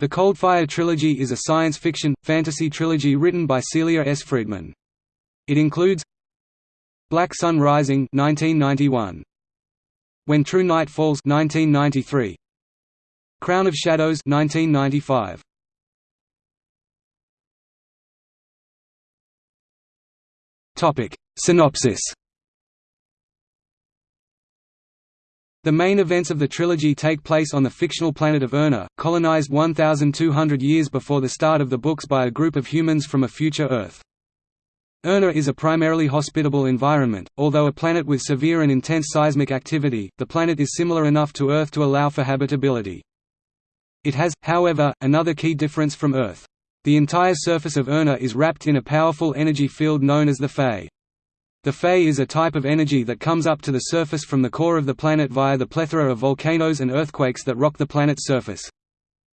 The Coldfire trilogy is a science fiction, fantasy trilogy written by Celia S. Friedman. It includes Black Sun Rising 1991. When True Night Falls 1993. Crown of Shadows 1995. Topic: Synopsis The main events of the trilogy take place on the fictional planet of Erna, colonized 1,200 years before the start of the books by a group of humans from a future Earth. Erna is a primarily hospitable environment, although a planet with severe and intense seismic activity, the planet is similar enough to Earth to allow for habitability. It has, however, another key difference from Earth. The entire surface of Erna is wrapped in a powerful energy field known as the Fae. The Fae is a type of energy that comes up to the surface from the core of the planet via the plethora of volcanoes and earthquakes that rock the planet's surface.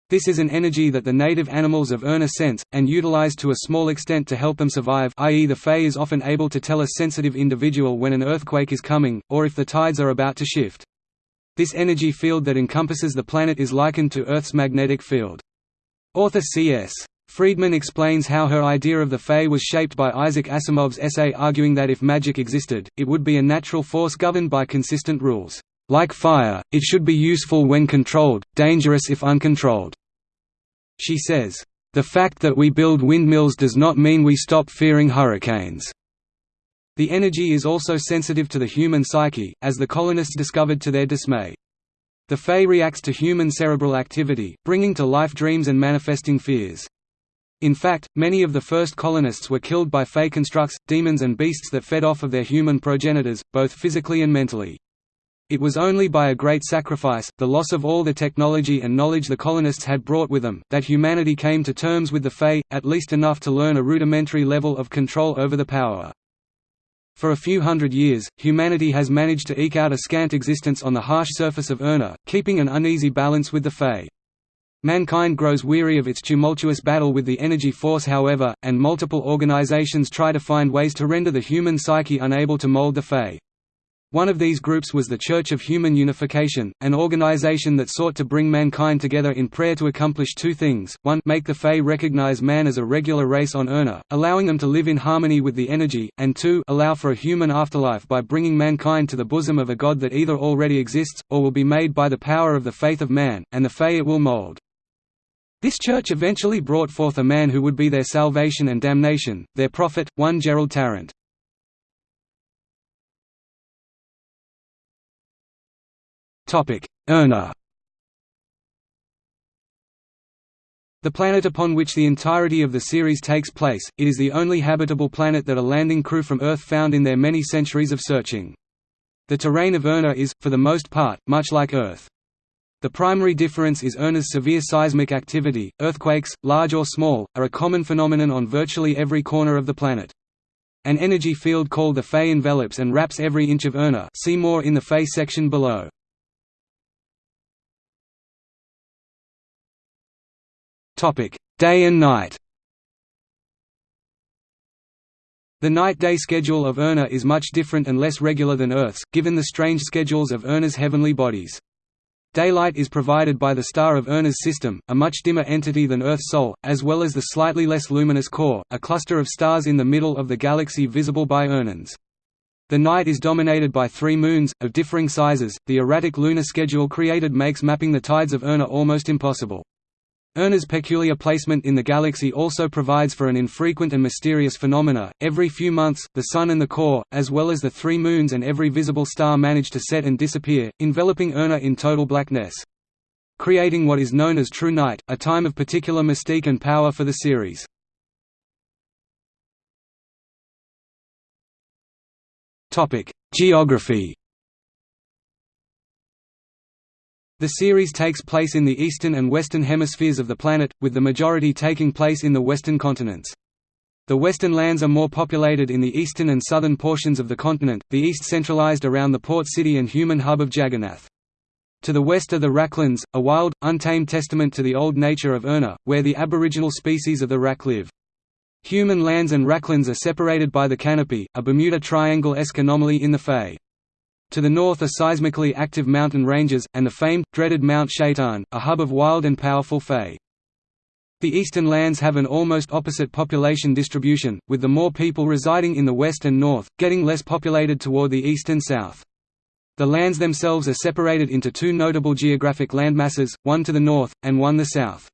This is an energy that the native animals of Erna sense, and utilize to a small extent to help them survive i.e. the Fae is often able to tell a sensitive individual when an earthquake is coming, or if the tides are about to shift. This energy field that encompasses the planet is likened to Earth's magnetic field. Author C.S. Friedman explains how her idea of the Fae was shaped by Isaac Asimov's essay arguing that if magic existed, it would be a natural force governed by consistent rules. Like fire, it should be useful when controlled, dangerous if uncontrolled. She says, "...the fact that we build windmills does not mean we stop fearing hurricanes." The energy is also sensitive to the human psyche, as the colonists discovered to their dismay. The Fae reacts to human cerebral activity, bringing to life dreams and manifesting fears. In fact, many of the first colonists were killed by Fae constructs, demons and beasts that fed off of their human progenitors, both physically and mentally. It was only by a great sacrifice, the loss of all the technology and knowledge the colonists had brought with them, that humanity came to terms with the Fae, at least enough to learn a rudimentary level of control over the power. For a few hundred years, humanity has managed to eke out a scant existence on the harsh surface of Erna, keeping an uneasy balance with the Fae. Mankind grows weary of its tumultuous battle with the energy force however, and multiple organizations try to find ways to render the human psyche unable to mold the Fae. One of these groups was the Church of Human Unification, an organization that sought to bring mankind together in prayer to accomplish two things, one make the Fae recognize man as a regular race on Erna, allowing them to live in harmony with the energy, and two allow for a human afterlife by bringing mankind to the bosom of a god that either already exists, or will be made by the power of the faith of man, and the Fae it will mold. This church eventually brought forth a man who would be their salvation and damnation, their prophet, one Gerald Tarrant. Erna The planet upon which the entirety of the series takes place, it is the only habitable planet that a landing crew from Earth found in their many centuries of searching. The terrain of Erna is, for the most part, much like Earth. The primary difference is Erna's severe seismic activity. Earthquakes, large or small, are a common phenomenon on virtually every corner of the planet. An energy field called the Fae envelops and wraps every inch of Erna see more in the Fae section below. Topic: Day and night The night-day schedule of Erna is much different and less regular than Earth's, given the strange schedules of Erna's heavenly bodies. Daylight is provided by the star of Erna's system, a much dimmer entity than Earth's Sol, as well as the slightly less luminous core, a cluster of stars in the middle of the galaxy visible by Ernans. The night is dominated by three moons, of differing sizes. The erratic lunar schedule created makes mapping the tides of Erna almost impossible. Erna's peculiar placement in the galaxy also provides for an infrequent and mysterious phenomena. Every few months, the Sun and the core, as well as the three moons and every visible star manage to set and disappear, enveloping Erna in total blackness. Creating what is known as true night, a time of particular mystique and power for the series. Geography The series takes place in the eastern and western hemispheres of the planet, with the majority taking place in the western continents. The western lands are more populated in the eastern and southern portions of the continent, the east centralized around the port city and human hub of Jagannath. To the west are the Raklands, a wild, untamed testament to the old nature of Erna, where the aboriginal species of the Rak live. Human lands and Raklands are separated by the canopy, a Bermuda Triangle-esque anomaly in the Fae. To the north are seismically active mountain ranges, and the famed, dreaded Mount Shaitan, a hub of wild and powerful Fae. The eastern lands have an almost opposite population distribution, with the more people residing in the west and north, getting less populated toward the east and south. The lands themselves are separated into two notable geographic landmasses, one to the north, and one the south.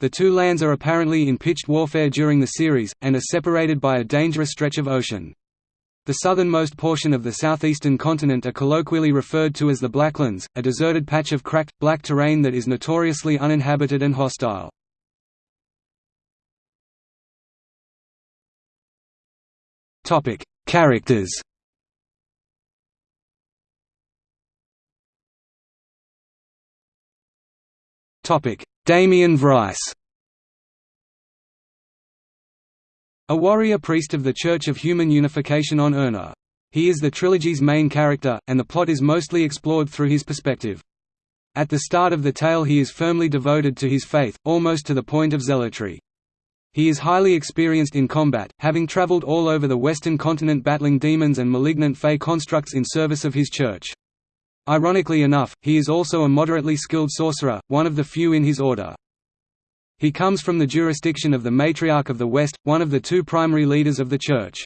The two lands are apparently in pitched warfare during the series, and are separated by a dangerous stretch of ocean. The southernmost portion of the southeastern continent are colloquially referred to as the Blacklands, a deserted patch of cracked, black terrain that is notoriously uninhabited and hostile. Characters. Damien Vryce. A warrior priest of the Church of Human Unification on Erna. He is the trilogy's main character, and the plot is mostly explored through his perspective. At the start of the tale he is firmly devoted to his faith, almost to the point of zealotry. He is highly experienced in combat, having traveled all over the western continent battling demons and malignant Fae constructs in service of his church. Ironically enough, he is also a moderately skilled sorcerer, one of the few in his order. He comes from the jurisdiction of the Matriarch of the West, one of the two primary leaders of the Church.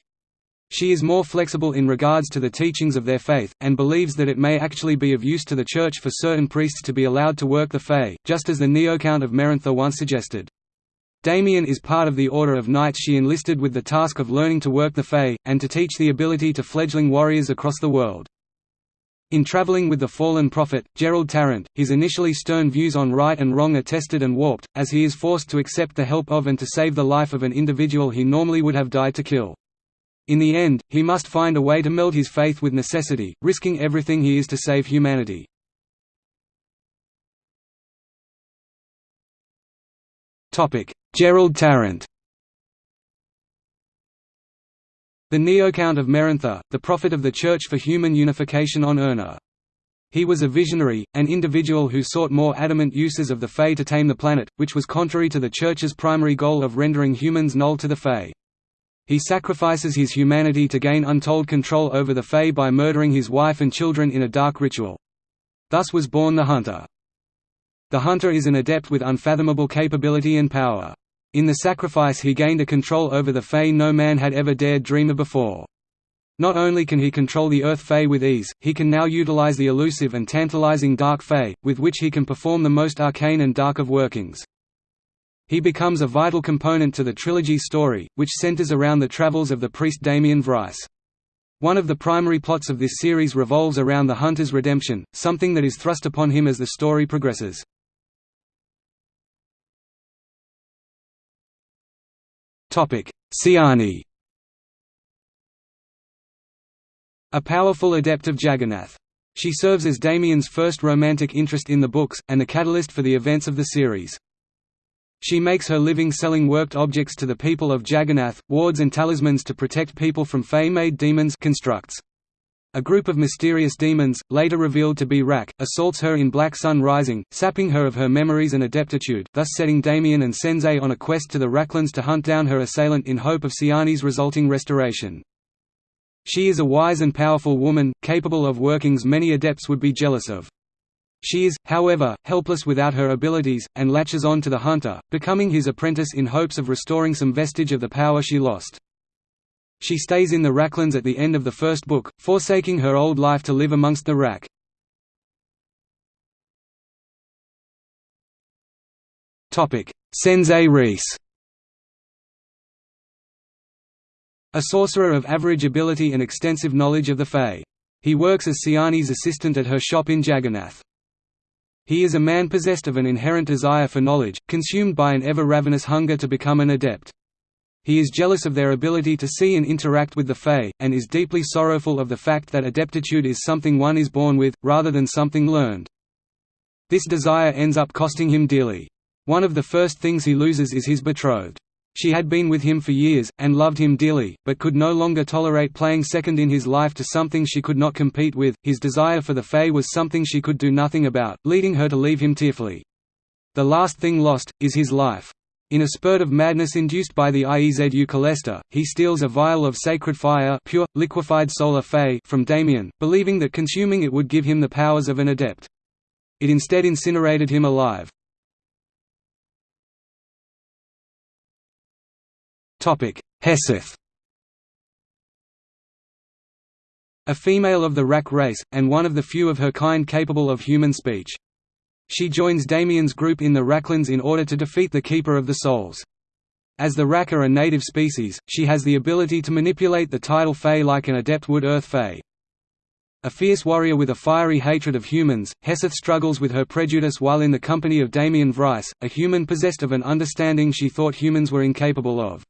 She is more flexible in regards to the teachings of their faith, and believes that it may actually be of use to the Church for certain priests to be allowed to work the Fae, just as the Neocount of Merentha once suggested. Damien is part of the Order of Knights she enlisted with the task of learning to work the Fae, and to teach the ability to fledgling warriors across the world. In traveling with the fallen prophet, Gerald Tarrant, his initially stern views on right and wrong are tested and warped, as he is forced to accept the help of and to save the life of an individual he normally would have died to kill. In the end, he must find a way to meld his faith with necessity, risking everything he is to save humanity. Gerald Tarrant The Neocount of Merentha, the prophet of the Church for Human Unification on Erna. He was a visionary, an individual who sought more adamant uses of the Fae to tame the planet, which was contrary to the Church's primary goal of rendering humans null to the Fae. He sacrifices his humanity to gain untold control over the Fae by murdering his wife and children in a dark ritual. Thus was born the Hunter. The hunter is an adept with unfathomable capability and power. In the sacrifice he gained a control over the Fae no man had ever dared dream of before. Not only can he control the Earth Fae with ease, he can now utilize the elusive and tantalizing Dark Fae, with which he can perform the most arcane and dark of workings. He becomes a vital component to the trilogy's story, which centers around the travels of the priest Damien Vryce. One of the primary plots of this series revolves around the Hunter's redemption, something that is thrust upon him as the story progresses. Ciani A powerful adept of Jagannath. She serves as Damien's first romantic interest in the books, and the catalyst for the events of the series. She makes her living selling worked objects to the people of Jagannath, wards and talismans to protect people from Fae-made demons constructs. A group of mysterious demons, later revealed to be Rak, assaults her in Black Sun Rising, sapping her of her memories and adeptitude, thus setting Damien and Senzei on a quest to the Raklands to hunt down her assailant in hope of Ciani's resulting restoration. She is a wise and powerful woman, capable of workings many adepts would be jealous of. She is, however, helpless without her abilities, and latches on to the hunter, becoming his apprentice in hopes of restoring some vestige of the power she lost. She stays in the Raklands at the end of the first book, forsaking her old life to live amongst the Rak. Senzei Reese A sorcerer of average ability and extensive knowledge of the Fae. He works as Ciani's assistant at her shop in Jagannath. He is a man possessed of an inherent desire for knowledge, consumed by an ever-ravenous hunger to become an adept. He is jealous of their ability to see and interact with the Fae, and is deeply sorrowful of the fact that adeptitude is something one is born with, rather than something learned. This desire ends up costing him dearly. One of the first things he loses is his betrothed. She had been with him for years, and loved him dearly, but could no longer tolerate playing second in his life to something she could not compete with. His desire for the Fae was something she could do nothing about, leading her to leave him tearfully. The last thing lost, is his life. In a spurt of madness induced by the Iezu Calesta, he steals a vial of sacred fire pure, liquefied solar Fae from Damien, believing that consuming it would give him the powers of an adept. It instead incinerated him alive. Heseth A female of the Rak race, and one of the few of her kind capable of human speech. She joins Damien's group in the Raklands in order to defeat the Keeper of the Souls. As the Rak are a native species, she has the ability to manipulate the tidal Fae like an adept would Earth Fae. A fierce warrior with a fiery hatred of humans, Heseth struggles with her prejudice while in the company of Damien Vryce, a human possessed of an understanding she thought humans were incapable of.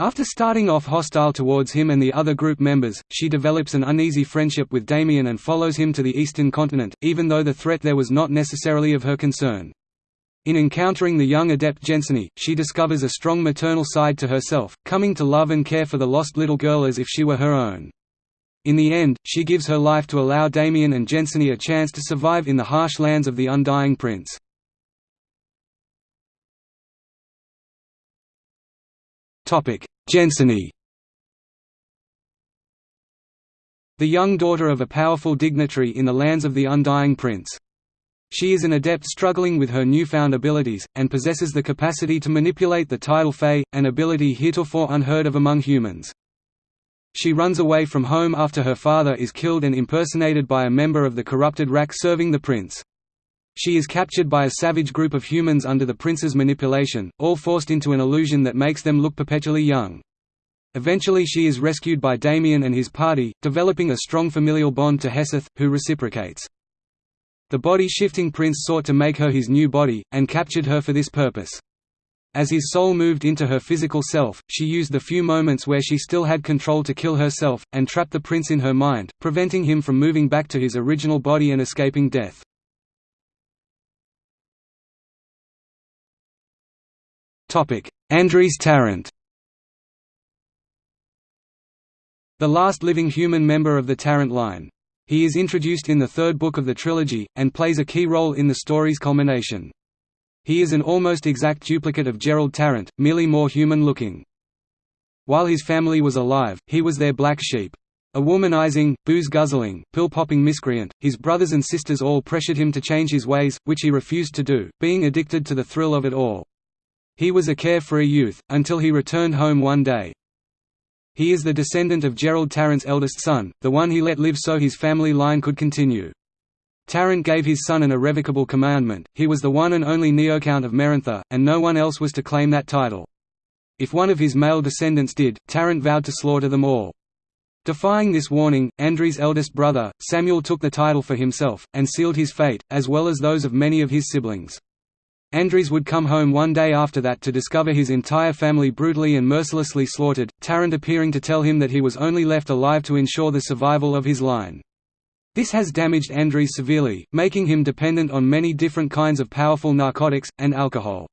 After starting off hostile towards him and the other group members, she develops an uneasy friendship with Damien and follows him to the eastern continent, even though the threat there was not necessarily of her concern. In encountering the young adept Jensine, she discovers a strong maternal side to herself, coming to love and care for the lost little girl as if she were her own. In the end, she gives her life to allow Damien and Jensine a chance to survive in the harsh lands of the Undying Prince. Jensine The young daughter of a powerful dignitary in the lands of the Undying Prince. She is an adept struggling with her newfound abilities, and possesses the capacity to manipulate the tidal Fae, an ability heretofore unheard of among humans. She runs away from home after her father is killed and impersonated by a member of the corrupted Rak serving the prince. She is captured by a savage group of humans under the prince's manipulation, all forced into an illusion that makes them look perpetually young. Eventually she is rescued by Damien and his party, developing a strong familial bond to Heseth, who reciprocates. The body-shifting prince sought to make her his new body, and captured her for this purpose. As his soul moved into her physical self, she used the few moments where she still had control to kill herself, and trap the prince in her mind, preventing him from moving back to his original body and escaping death. Andries Tarrant The last living human member of the Tarrant line. He is introduced in the third book of the trilogy, and plays a key role in the story's culmination. He is an almost exact duplicate of Gerald Tarrant, merely more human-looking. While his family was alive, he was their black sheep. A womanizing, booze-guzzling, pill-popping miscreant, his brothers and sisters all pressured him to change his ways, which he refused to do, being addicted to the thrill of it all. He was a carefree youth, until he returned home one day. He is the descendant of Gerald Tarrant's eldest son, the one he let live so his family line could continue. Tarrant gave his son an irrevocable commandment, he was the one and only Neocount of Merentha, and no one else was to claim that title. If one of his male descendants did, Tarrant vowed to slaughter them all. Defying this warning, Andries' eldest brother, Samuel took the title for himself, and sealed his fate, as well as those of many of his siblings. Andries would come home one day after that to discover his entire family brutally and mercilessly slaughtered, Tarrant appearing to tell him that he was only left alive to ensure the survival of his line. This has damaged Andries severely, making him dependent on many different kinds of powerful narcotics, and alcohol.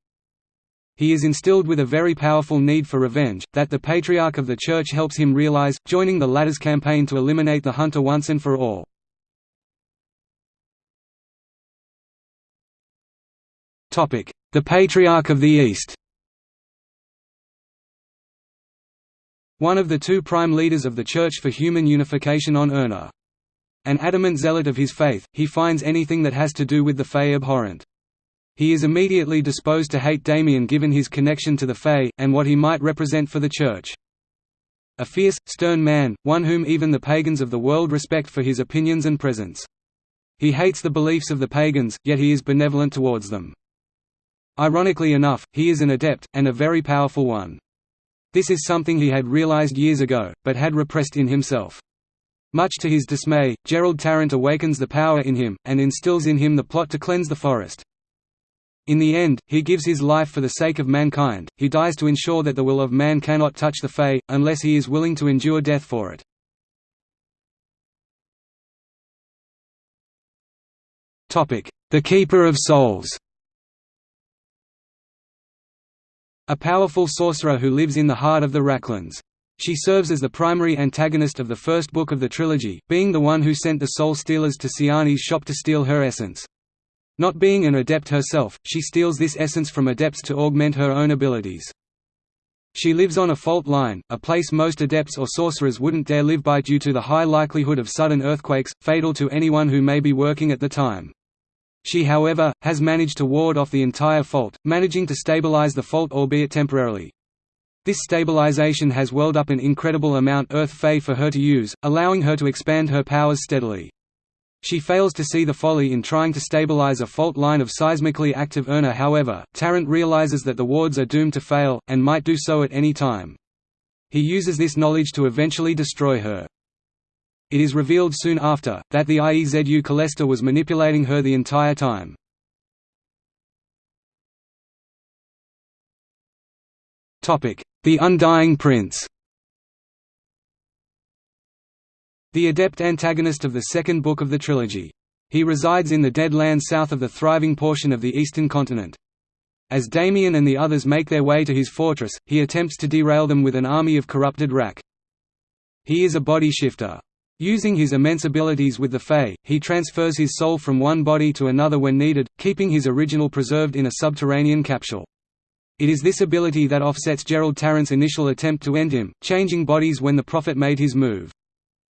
He is instilled with a very powerful need for revenge, that the Patriarch of the Church helps him realize, joining the latter's campaign to eliminate the Hunter once and for all. The Patriarch of the East One of the two prime leaders of the Church for Human Unification on Erna. An adamant zealot of his faith, he finds anything that has to do with the Fae abhorrent. He is immediately disposed to hate Damien given his connection to the Fae, and what he might represent for the Church. A fierce, stern man, one whom even the pagans of the world respect for his opinions and presence. He hates the beliefs of the pagans, yet he is benevolent towards them. Ironically enough, he is an adept, and a very powerful one. This is something he had realized years ago, but had repressed in himself. Much to his dismay, Gerald Tarrant awakens the power in him, and instills in him the plot to cleanse the forest. In the end, he gives his life for the sake of mankind, he dies to ensure that the will of man cannot touch the Fae, unless he is willing to endure death for it. The Keeper of Souls A powerful sorcerer who lives in the heart of the Raklands. She serves as the primary antagonist of the first book of the trilogy, being the one who sent the Soul Stealers to Ciani's shop to steal her essence. Not being an adept herself, she steals this essence from adepts to augment her own abilities. She lives on a fault line, a place most adepts or sorcerers wouldn't dare live by due to the high likelihood of sudden earthquakes, fatal to anyone who may be working at the time. She however, has managed to ward off the entire fault, managing to stabilize the fault albeit temporarily. This stabilization has welled up an incredible amount Earth Fae for her to use, allowing her to expand her powers steadily. She fails to see the folly in trying to stabilize a fault line of seismically active Erna however, Tarrant realizes that the wards are doomed to fail, and might do so at any time. He uses this knowledge to eventually destroy her. It is revealed soon after, that the IEZU Calesta was manipulating her the entire time. The Undying Prince The adept antagonist of the second book of the trilogy. He resides in the Dead Land south of the thriving portion of the eastern continent. As Damien and the others make their way to his fortress, he attempts to derail them with an army of corrupted Rak. He is a body shifter. Using his immense abilities with the Fae, he transfers his soul from one body to another when needed, keeping his original preserved in a subterranean capsule. It is this ability that offsets Gerald Tarrant's initial attempt to end him, changing bodies when the Prophet made his move.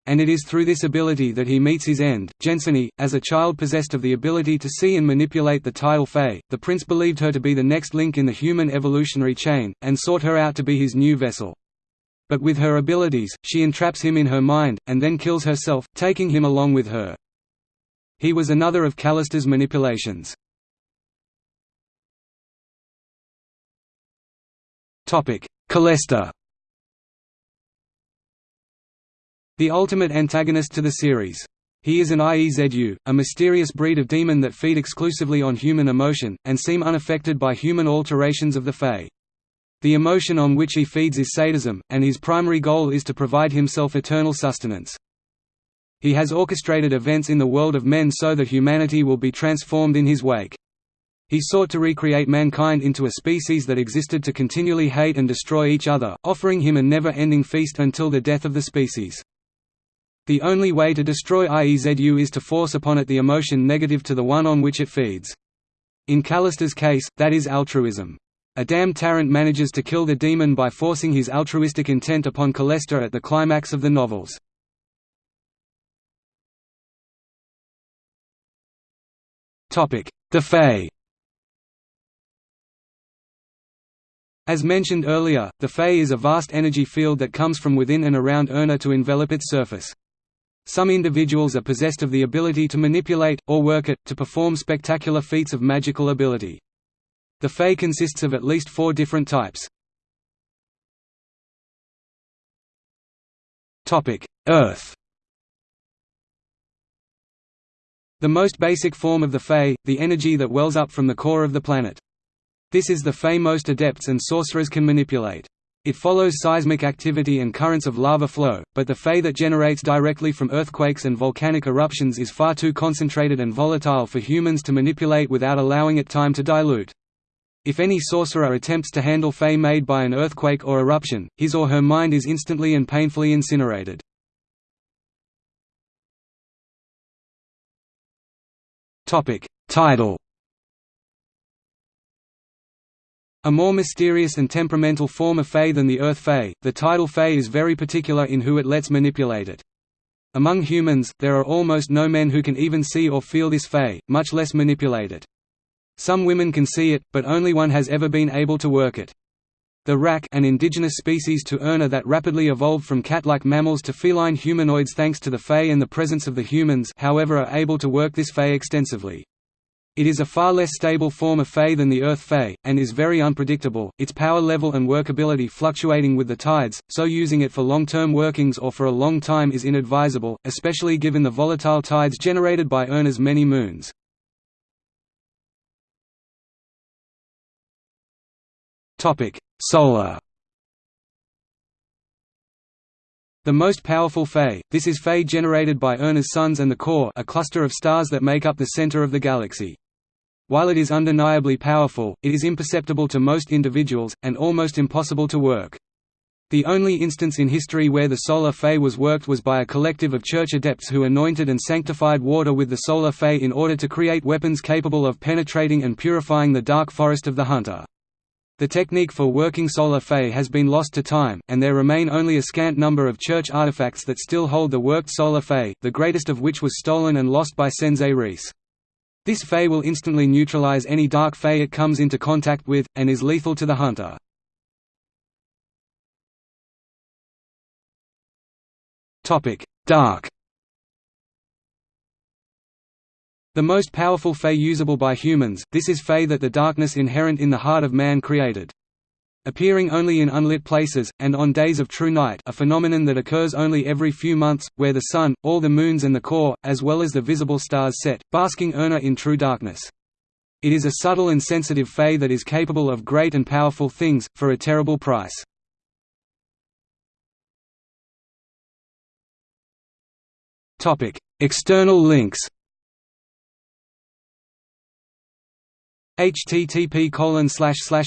And it is through this ability that he meets his end. Jensine, as a child possessed of the ability to see and manipulate the tidal Fae, the prince believed her to be the next link in the human evolutionary chain, and sought her out to be his new vessel. But with her abilities, she entraps him in her mind, and then kills herself, taking him along with her. He was another of Calesta's manipulations. Calesta The ultimate antagonist to the series. He is an IEZU, a mysterious breed of demon that feed exclusively on human emotion, and seem unaffected by human alterations of the Fae. The emotion on which he feeds is sadism, and his primary goal is to provide himself eternal sustenance. He has orchestrated events in the world of men so that humanity will be transformed in his wake. He sought to recreate mankind into a species that existed to continually hate and destroy each other, offering him a never-ending feast until the death of the species. The only way to destroy IEZU is to force upon it the emotion negative to the one on which it feeds. In Calesta's case, that is altruism. A damned Tarrant manages to kill the demon by forcing his altruistic intent upon Calesta at the climax of the novels. The Fae As mentioned earlier, the Fae is a vast energy field that comes from within and around Erna to envelop its surface. Some individuals are possessed of the ability to manipulate, or work it, to perform spectacular feats of magical ability. The Fae consists of at least four different types. Earth The most basic form of the Fae, the energy that wells up from the core of the planet. This is the Fae most adepts and sorcerers can manipulate. It follows seismic activity and currents of lava flow, but the Fae that generates directly from earthquakes and volcanic eruptions is far too concentrated and volatile for humans to manipulate without allowing it time to dilute. If any sorcerer attempts to handle Fae made by an earthquake or eruption, his or her mind is instantly and painfully incinerated. Tidal A more mysterious and temperamental form of Fae than the Earth Fae, the tidal Fae is very particular in who it lets manipulate it. Among humans, there are almost no men who can even see or feel this Fae, much less manipulate it. Some women can see it, but only one has ever been able to work it. The Rak an indigenous species to Erna that rapidly evolved from cat-like mammals to feline humanoids thanks to the Fae and the presence of the humans however are able to work this Fae extensively. It is a far less stable form of Fae than the Earth Fae, and is very unpredictable, its power level and workability fluctuating with the tides, so using it for long-term workings or for a long time is inadvisable, especially given the volatile tides generated by Erna's many moons. Solar The most powerful Fae, this is Fae generated by Erna's suns and the core a cluster of stars that make up the center of the galaxy. While it is undeniably powerful, it is imperceptible to most individuals, and almost impossible to work. The only instance in history where the solar Fae was worked was by a collective of church adepts who anointed and sanctified water with the solar Fae in order to create weapons capable of penetrating and purifying the dark forest of the hunter. The technique for working solar Fae has been lost to time, and there remain only a scant number of church artifacts that still hold the worked solar Fae, the greatest of which was stolen and lost by Senzei Reese. This Fae will instantly neutralize any dark Fae it comes into contact with, and is lethal to the hunter. Dark The most powerful Fae usable by humans, this is Fae that the darkness inherent in the heart of man created. Appearing only in unlit places, and on days of true night a phenomenon that occurs only every few months, where the sun, all the moons and the core, as well as the visible stars set, basking Erna in true darkness. It is a subtle and sensitive Fae that is capable of great and powerful things, for a terrible price. External links http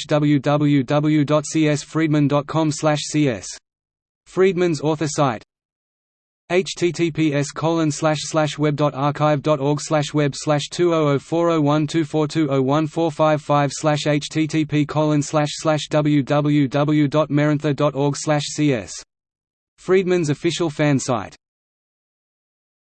www.csfriedman.com cs Friedman's author site. https web.archive.org web slash 200401242014555 slash http www.merintha.org cs Friedman's official fan site